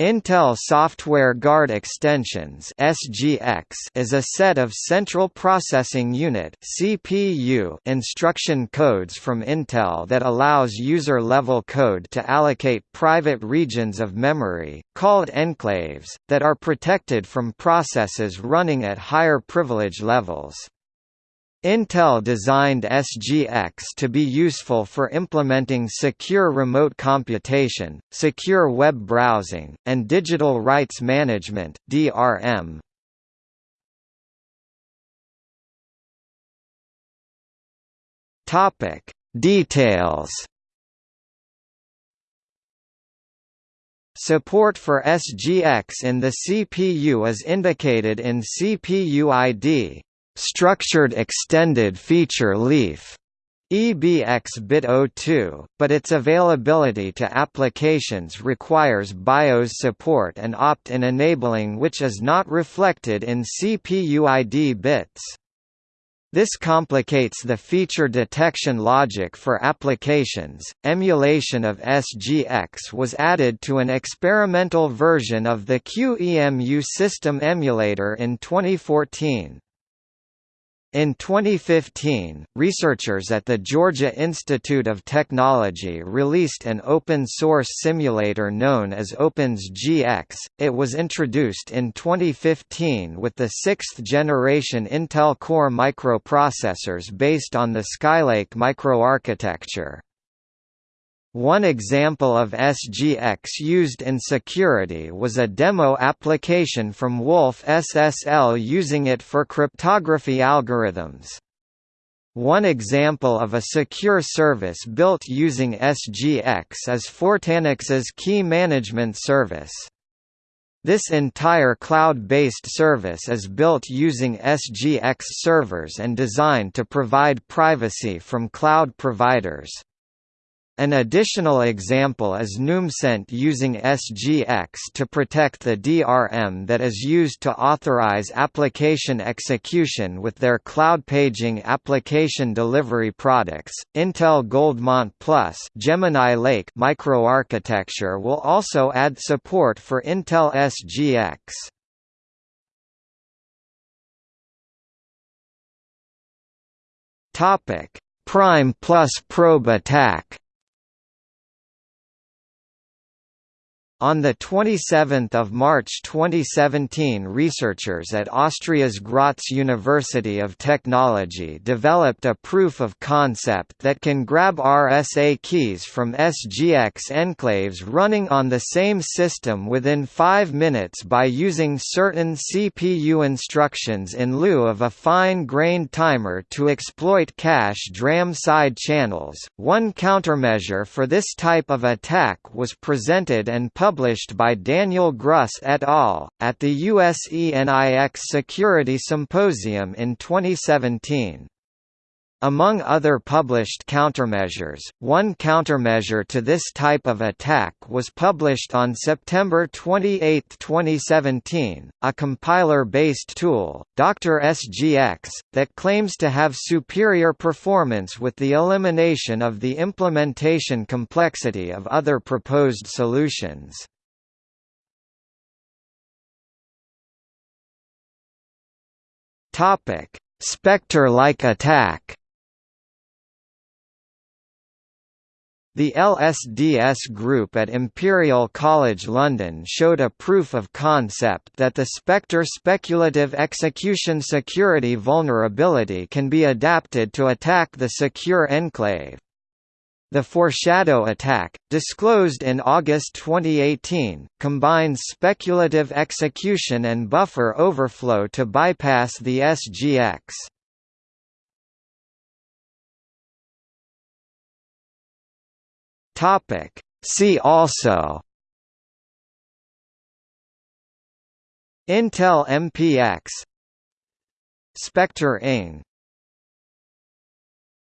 Intel Software Guard Extensions (SGX) is a set of Central Processing Unit (CPU) instruction codes from Intel that allows user-level code to allocate private regions of memory, called enclaves, that are protected from processes running at higher privilege levels. Intel designed SGX to be useful for implementing secure remote computation, secure web browsing, and digital rights management (DRM). Topic: Details. Support for SGX in the CPU is indicated in CPU ID structured extended feature leaf EBX bit 02, but its availability to applications requires BIOS support and opt-in enabling which is not reflected in CPU ID bits. This complicates the feature detection logic for applications. Emulation of SGX was added to an experimental version of the QEMU system emulator in 2014. In 2015, researchers at the Georgia Institute of Technology released an open-source simulator known as OpenSGX. It was introduced in 2015 with the sixth-generation Intel Core microprocessors based on the Skylake microarchitecture. One example of SGX used in security was a demo application from wolfSSL using it for cryptography algorithms. One example of a secure service built using SGX is Fortanix's Key Management Service. This entire cloud-based service is built using SGX servers and designed to provide privacy from cloud providers. An additional example is Numecent using SGX to protect the DRM that is used to authorize application execution with their cloud paging application delivery products. Intel Goldmont Plus Gemini Lake microarchitecture will also add support for Intel SGX. Topic: Prime plus probe attack. On 27 March 2017 researchers at Austria's Graz University of Technology developed a proof of concept that can grab RSA keys from SGX enclaves running on the same system within 5 minutes by using certain CPU instructions in lieu of a fine-grained timer to exploit cache DRAM side channels. One countermeasure for this type of attack was presented and published published by Daniel Gruss et al., at the US ENIX Security Symposium in 2017. Among other published countermeasures, one countermeasure to this type of attack was published on September 28, 2017, a compiler-based tool, Dr. SGX, that claims to have superior performance with the elimination of the implementation complexity of other proposed solutions. Spectre-like attack The LSDS group at Imperial College London showed a proof of concept that the Spectre speculative execution security vulnerability can be adapted to attack the secure enclave. The Foreshadow attack, disclosed in August 2018, combines speculative execution and buffer overflow to bypass the SGX. Topic. See also. Intel MPX Spectre-NG